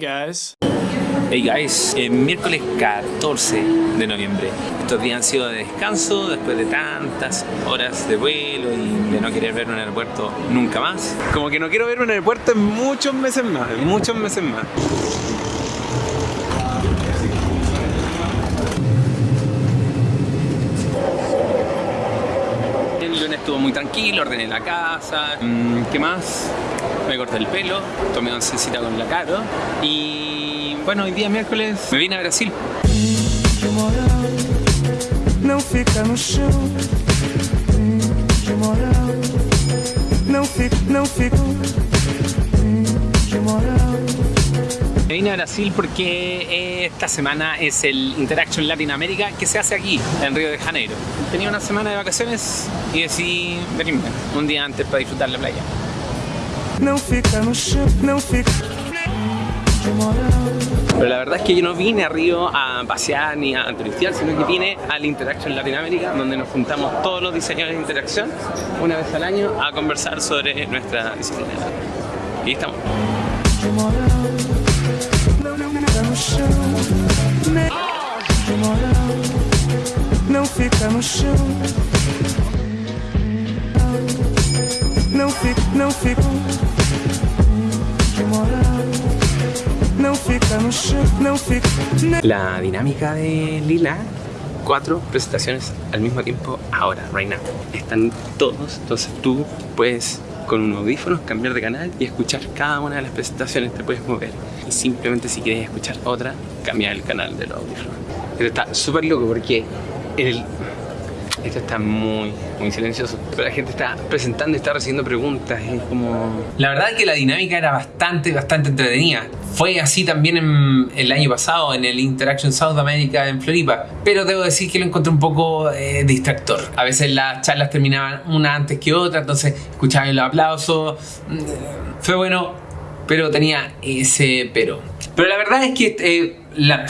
Hey guys. Hey guys, el miércoles 14 de noviembre. Estos días han sido de descanso después de tantas horas de vuelo y de no querer ver un aeropuerto nunca más. Como que no quiero ver un aeropuerto en muchos meses más, en muchos meses más. El lunes estuvo muy tranquilo, ordené la casa. Mm, ¿Qué más? Me corté el pelo, tomé oncecita con la Caro y bueno, hoy día miércoles me vine a Brasil. Vine a Brasil porque esta semana es el Interaction Latin America que se hace aquí, en Río de Janeiro. Tenía una semana de vacaciones y decidí venirme un día antes para disfrutar la playa. Fica no fica. Pero la verdad es que yo no vine a Río a pasear ni a turistear, sino que vine al Interaction Latinoamérica, donde nos juntamos todos los diseñadores de interacción una vez al año a conversar sobre nuestra disciplina. Y estamos. Chão. Não fica, não fica. de moral. La dinámica de Lila, cuatro presentaciones al mismo tiempo ahora, right now. Están todos, entonces tú puedes con un audífono cambiar de canal y escuchar cada una de las presentaciones, te puedes mover. Y simplemente si quieres escuchar otra, cambiar el canal del audífono. Esto está súper loco porque el, esto está muy, muy silencioso. Pero la gente está presentando y está recibiendo preguntas. Es como... La verdad es que la dinámica era bastante, bastante entretenida. Fue así también en- el año pasado en el Interaction South America en Floripa. Pero debo decir que lo encontré un poco eh, distractor. A veces las charlas terminaban una antes que otra, entonces escuchaban los aplausos. Mm, Fue bueno, pero tenía ese pero. Pero la verdad es que eh, la-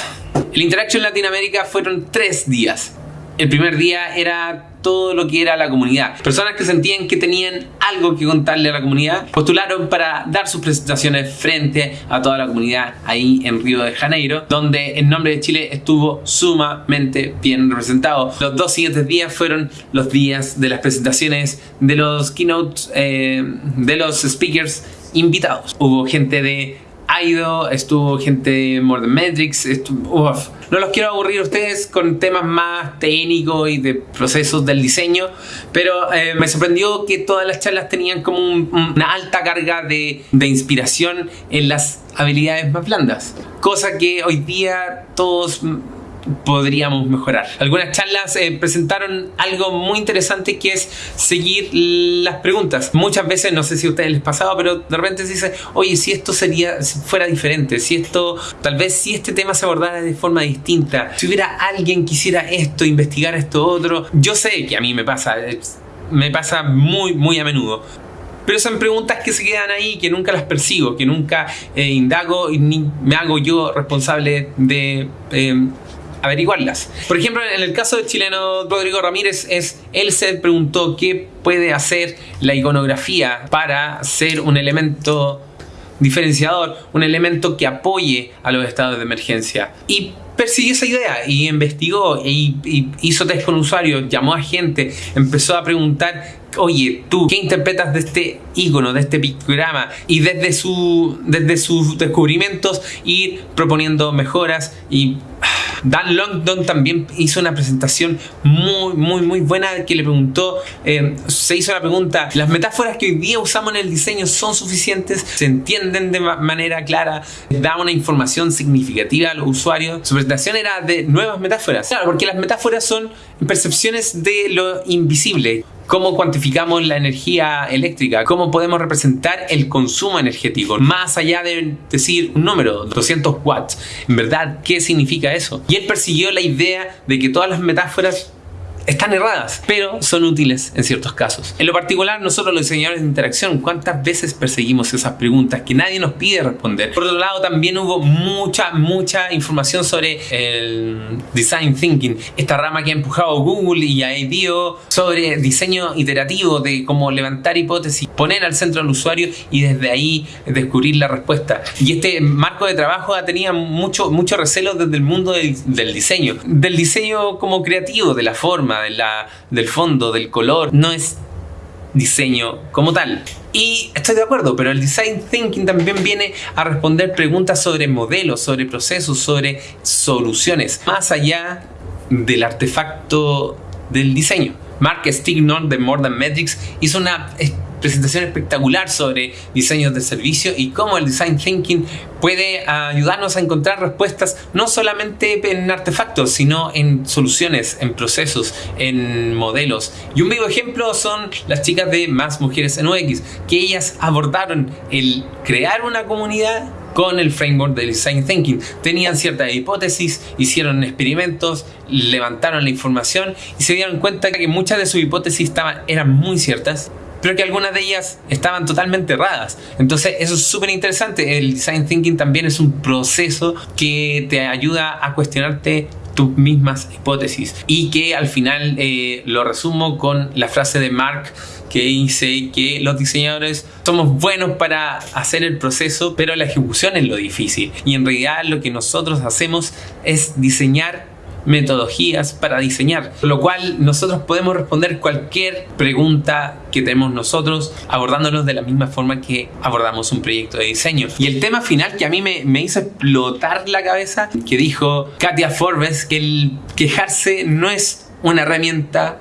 el Interaction Latinoamérica fueron tres días. El primer día era todo lo que era la comunidad. Personas que sentían que tenían algo que contarle a la comunidad postularon para dar sus presentaciones frente a toda la comunidad ahí en Río de Janeiro, donde el nombre de Chile estuvo sumamente bien representado. Los dos siguientes días fueron los días de las presentaciones de los keynotes, eh, de los speakers invitados. Hubo gente de Aido, estuvo gente More Than Metrics, estuvo, uf. No los quiero aburrir a ustedes con temas más técnicos y de procesos del diseño, pero eh, me sorprendió que todas las charlas tenían como un- una alta carga de, de inspiración en las habilidades más blandas, cosa que hoy día todos podríamos mejorar. Algunas charlas eh, presentaron algo muy interesante que es seguir las preguntas. Muchas veces, no sé si a ustedes les pasaba, pero de repente se dice, oye, si esto sería, fuera diferente, si esto, tal vez si este tema se abordara de forma distinta, si hubiera alguien que hiciera esto, investigar esto otro. Yo sé que a mí me pasa, eh, me pasa muy, muy a menudo. Pero son preguntas que se quedan ahí, que nunca las persigo, que nunca eh, indago y ni me hago yo responsable de eh, averiguarlas. Por ejemplo, en el caso del chileno Rodrigo Ramírez, es, él se preguntó qué puede hacer la iconografía para ser un elemento diferenciador, un elemento que apoye a los estados de emergencia. Y persiguió esa idea y investigó y, y hizo test con usuarios, llamó a gente, empezó a preguntar, oye, tú, ¿qué interpretas de este icono, de este pictograma? Y desde, su, desde sus descubrimientos ir proponiendo mejoras y Dan Longdon también hizo una presentación muy, muy, muy buena que le preguntó, eh, se hizo la pregunta, ¿las metáforas que hoy día usamos en el diseño son suficientes? ¿Se entienden de ma- manera clara? ¿Da una información significativa a los usuarios? Su presentación era de nuevas metáforas. Claro, porque las metáforas son percepciones de lo invisible. ¿Cómo cuantificamos la energía eléctrica? ¿Cómo podemos representar el consumo energético? Más allá de decir un número, 200 watts. En verdad, ¿qué significa eso? Y él persiguió la idea de que todas las metáforas están erradas, pero son útiles en ciertos casos. En lo particular, nosotros los diseñadores de interacción, ¿cuántas veces perseguimos esas preguntas que nadie nos pide responder? Por otro lado, también hubo mucha, mucha información sobre el design thinking, esta rama que ha empujado Google y a IDEO sobre diseño iterativo, de cómo levantar hipótesis, poner al centro al usuario y desde ahí descubrir la respuesta. Y este marco de trabajo tenía mucho, mucho recelo desde el mundo del, del diseño, del diseño como creativo, de la forma, del fondo, del color, no es diseño como tal. Y estoy de acuerdo, pero el design thinking también viene a responder preguntas sobre modelos, sobre procesos, sobre soluciones, más allá del artefacto del diseño. Mark Stignor de More Than Metrics hizo una presentación espectacular sobre diseños de servicio y cómo el design thinking puede ayudarnos a encontrar respuestas no solamente en artefactos, sino en soluciones, en procesos, en modelos. Y un vivo ejemplo son las chicas de Más Mujeres en UX, que ellas abordaron el crear una comunidad con el framework del design thinking. Tenían ciertas hipótesis, hicieron experimentos, levantaron la información y se dieron cuenta que muchas de sus hipótesis estaban, eran muy ciertas pero que algunas de ellas estaban totalmente erradas. Entonces eso es súper interesante. El design thinking también es un proceso que te ayuda a cuestionarte tus mismas hipótesis y que al final eh, lo resumo con la frase de Mark que dice que los diseñadores somos buenos para hacer el proceso, pero la ejecución es lo difícil. Y en realidad lo que nosotros hacemos es diseñar metodologías para diseñar, lo cual nosotros podemos responder cualquier pregunta que tenemos nosotros abordándonos de la misma forma que abordamos un proyecto de diseño. Y el tema final que a mí me, hizo explotar la cabeza, que dijo Katia Forbes, que el quejarse no es una herramienta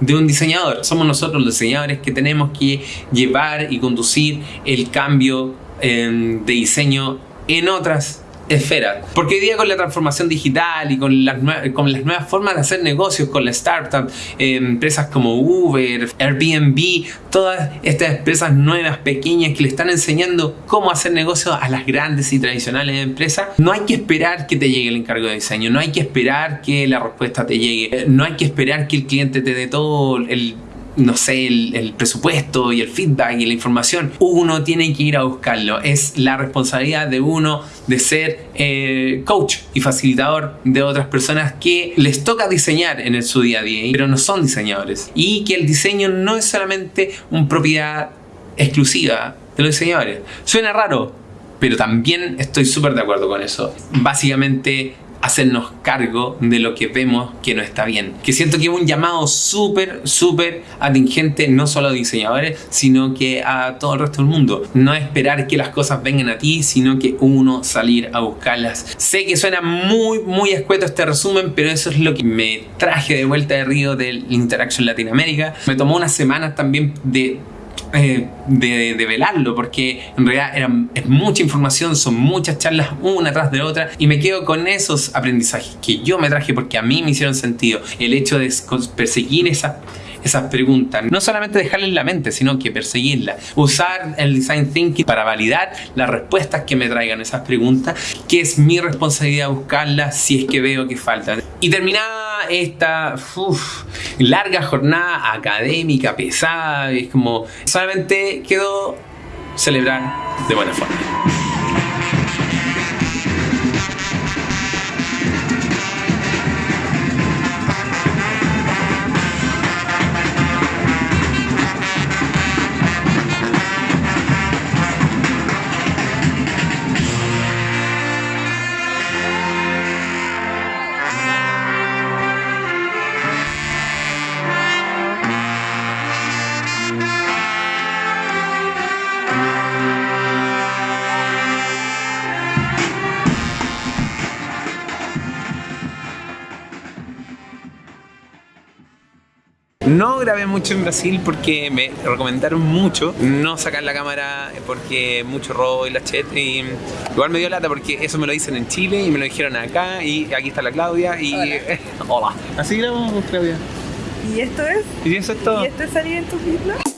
de un diseñador. Somos nosotros los diseñadores que tenemos que llevar y conducir el cambio eh, de diseño en otras esfera. Porque hoy día con la transformación digital y con las, con las nuevas formas de hacer negocios, con la startup, eh, empresas como Uber, Airbnb, todas estas empresas nuevas, pequeñas, que le están enseñando cómo hacer negocios a las grandes y tradicionales empresas, no hay que esperar que te llegue el encargo de diseño, no hay que esperar que la respuesta te llegue, no hay que esperar que el cliente te dé todo el no sé, el, presupuesto y el feedback y la información, uno tiene que ir a buscarlo. Es la responsabilidad de uno de ser eh, coach y facilitador de otras personas que les toca diseñar en su día a día, pero no son diseñadores. Y que el diseño no es solamente una propiedad exclusiva de los diseñadores. Suena raro, pero también estoy súper de acuerdo con eso. Básicamente hacernos cargo de lo que vemos que no está bien. Que siento que es un llamado súper, súper atingente no solo a diseñadores, sino que a todo el resto del mundo. No esperar que las cosas vengan a ti, sino que uno salir a buscarlas. Sé que suena muy, muy escueto este resumen, pero eso es lo que me traje de vuelta de Río del Interaction Latinoamérica. Me tomó unas semanas también de eh, de, velarlo porque en realidad era, es mucha información, son muchas charlas una tras de otra y me quedo con esos aprendizajes que yo me traje porque a mí me hicieron sentido. El hecho de perseguir esa esas preguntas. No solamente dejarlas en la mente, sino que perseguirlas. Usar el design thinking para validar las respuestas que me traigan esas preguntas, que es mi responsabilidad buscarlas si es que veo que faltan. Y terminada esta larga jornada académica, pesada, es como solamente quedó celebrar de buena forma. No grabé mucho en Brasil porque me recomendaron mucho no sacar la cámara porque mucho robo y la chet y igual me dio lata porque eso me lo dicen en Chile y me lo dijeron acá y aquí está la Claudia y hola. Así grabamos Claudia. ¿Y esto es? Y eso es todo. ¿Y esto es salir en tus islas?